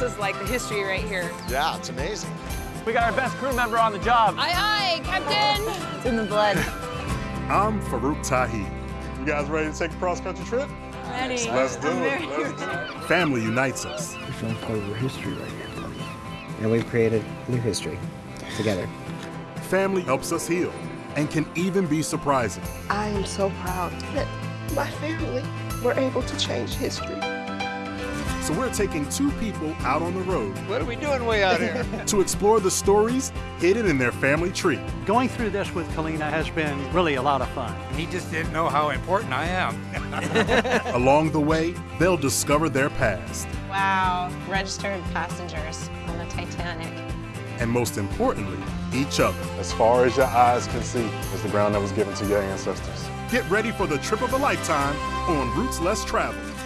This is like the history right here. Yeah, it's amazing. We got our best crew member on the job. Aye, aye, Captain. It's in the blood. I'm Farouk Tahi. You guys ready to take a cross-country trip? Ready. Let's do I'm it. Let's do it. Family unites us. We're showing part of our history right here. And we've created new history together. Family helps us heal and can even be surprising. I am so proud that my family were able to change history. So we're taking two people out on the road What are we doing way out here? to explore the stories hidden in their family tree. Going through this with Kalina has been really a lot of fun. He just didn't know how important I am. Along the way, they'll discover their past. Wow, registered passengers on the Titanic. And most importantly, each other. As far as your eyes can see is the ground that was given to your ancestors. Get ready for the trip of a lifetime on Roots Less Traveled.